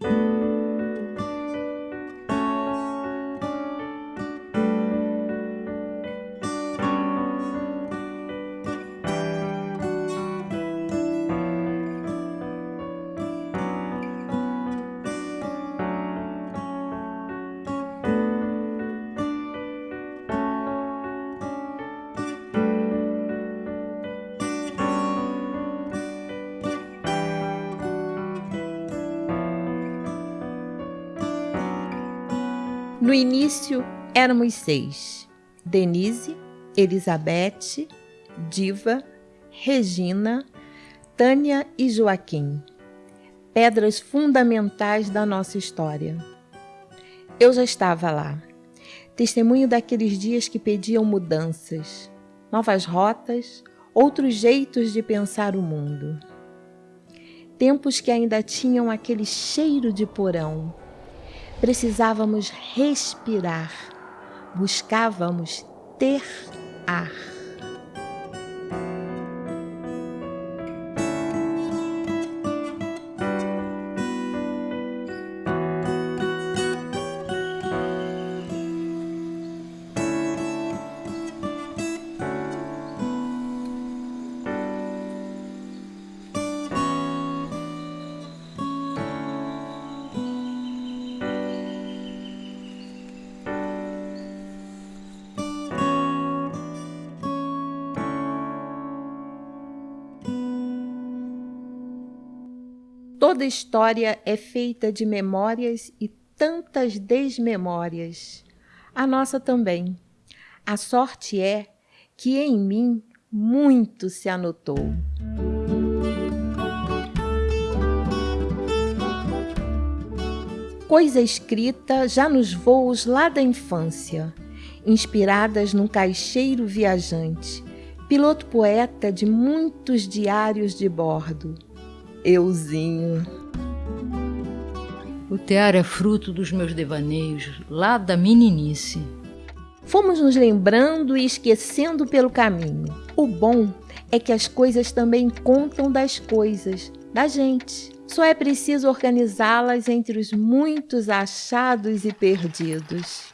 you No início éramos seis: Denise, Elizabeth, Diva, Regina, Tânia e Joaquim. Pedras fundamentais da nossa história. Eu já estava lá, testemunho daqueles dias que pediam mudanças, novas rotas, outros jeitos de pensar o mundo. Tempos que ainda tinham aquele cheiro de porão precisávamos respirar, buscávamos ter ar. Toda história é feita de memórias e tantas desmemórias. A nossa também. A sorte é que em mim muito se anotou. Coisa escrita já nos voos lá da infância, inspiradas num caixeiro viajante, piloto poeta de muitos diários de bordo euzinho. O tear é fruto dos meus devaneios, lá da meninice. Fomos nos lembrando e esquecendo pelo caminho. O bom é que as coisas também contam das coisas, da gente. Só é preciso organizá-las entre os muitos achados e perdidos.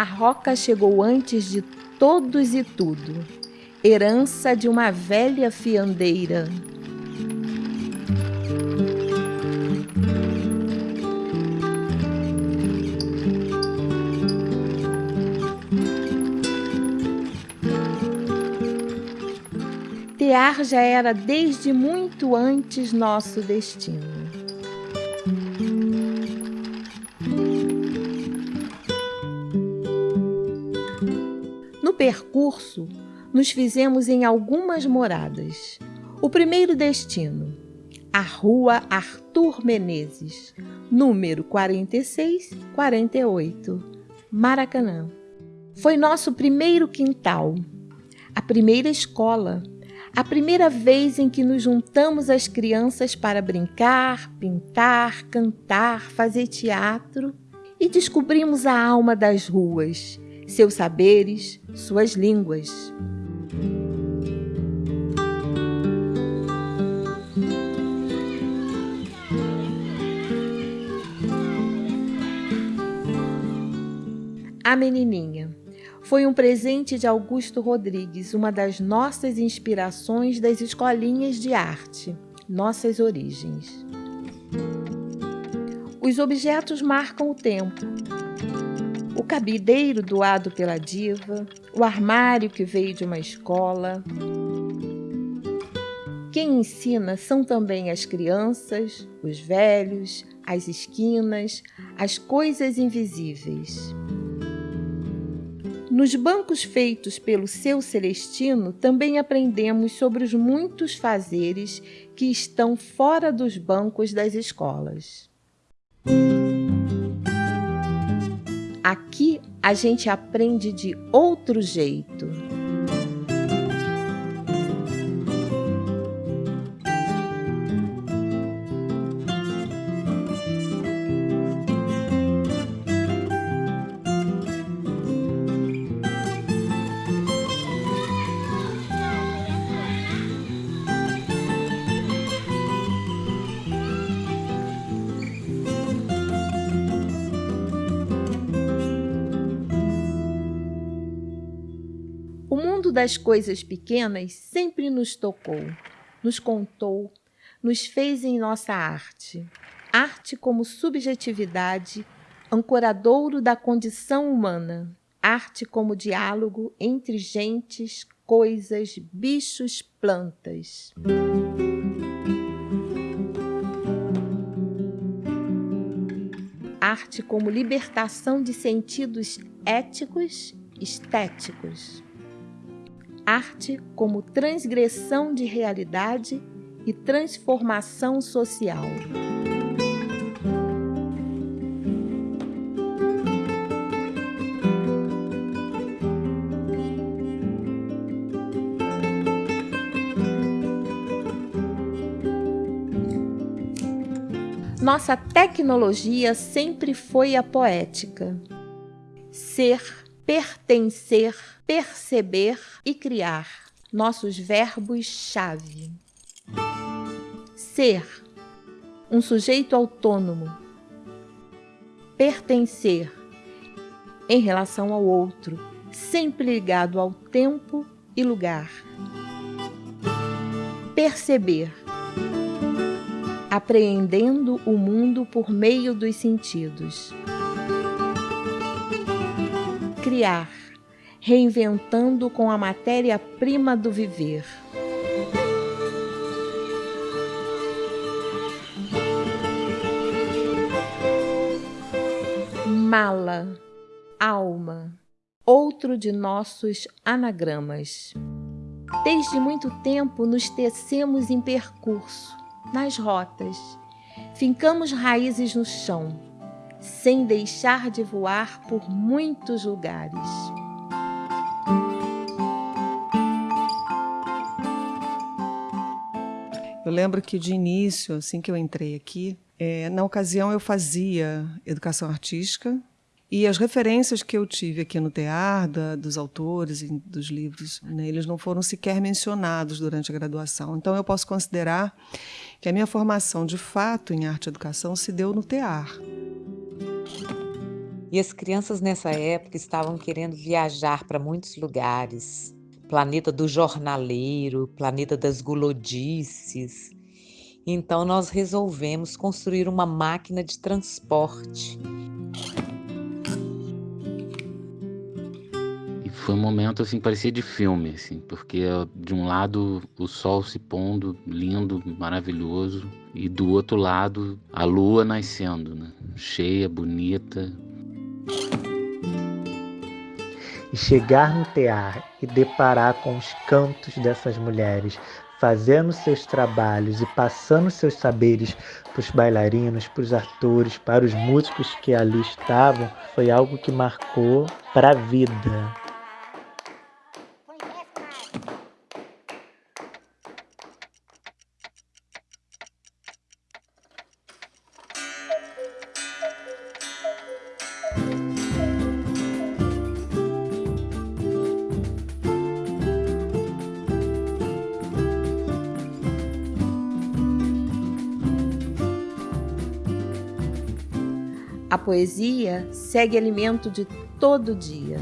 A roca chegou antes de todos e tudo, herança de uma velha fiandeira. Tear já era desde muito antes nosso destino. Percurso, nos fizemos em algumas moradas. O primeiro destino, a Rua Arthur Menezes, número 4648, Maracanã. Foi nosso primeiro quintal, a primeira escola, a primeira vez em que nos juntamos as crianças para brincar, pintar, cantar, fazer teatro e descobrimos a alma das ruas seus saberes, suas línguas. A Menininha foi um presente de Augusto Rodrigues, uma das nossas inspirações das escolinhas de arte, nossas origens. Os objetos marcam o tempo, cabideiro doado pela diva, o armário que veio de uma escola. Quem ensina são também as crianças, os velhos, as esquinas, as coisas invisíveis. Nos bancos feitos pelo seu Celestino, também aprendemos sobre os muitos fazeres que estão fora dos bancos das escolas. Aqui a gente aprende de outro jeito. Mundo das coisas pequenas sempre nos tocou, nos contou, nos fez em nossa arte. Arte como subjetividade, ancoradouro da condição humana. Arte como diálogo entre gentes, coisas, bichos, plantas. Arte como libertação de sentidos éticos, estéticos. Arte como transgressão de realidade e transformação social. Nossa tecnologia sempre foi a poética. Ser, pertencer, perceber e criar. Nossos verbos-chave. Ser, um sujeito autônomo. Pertencer, em relação ao outro, sempre ligado ao tempo e lugar. Perceber, apreendendo o mundo por meio dos sentidos. Criar, reinventando com a matéria-prima do viver. Mala, alma, outro de nossos anagramas. Desde muito tempo nos tecemos em percurso, nas rotas. Fincamos raízes no chão, sem deixar de voar por muitos lugares. Eu lembro que de início, assim que eu entrei aqui, é, na ocasião eu fazia educação artística e as referências que eu tive aqui no tear, da, dos autores e dos livros, né, eles não foram sequer mencionados durante a graduação. Então, eu posso considerar que a minha formação, de fato, em arte e educação se deu no tear. E as crianças nessa época estavam querendo viajar para muitos lugares. Planeta do jornaleiro, planeta das gulodices. Então nós resolvemos construir uma máquina de transporte foi um momento assim parecia de filme assim porque de um lado o sol se pondo lindo maravilhoso e do outro lado a lua nascendo né? cheia bonita e chegar no tear e deparar com os cantos dessas mulheres fazendo seus trabalhos e passando seus saberes para os bailarinos, para os atores, para os músicos que ali estavam, foi algo que marcou para a vida. Poesia segue alimento de todo dia.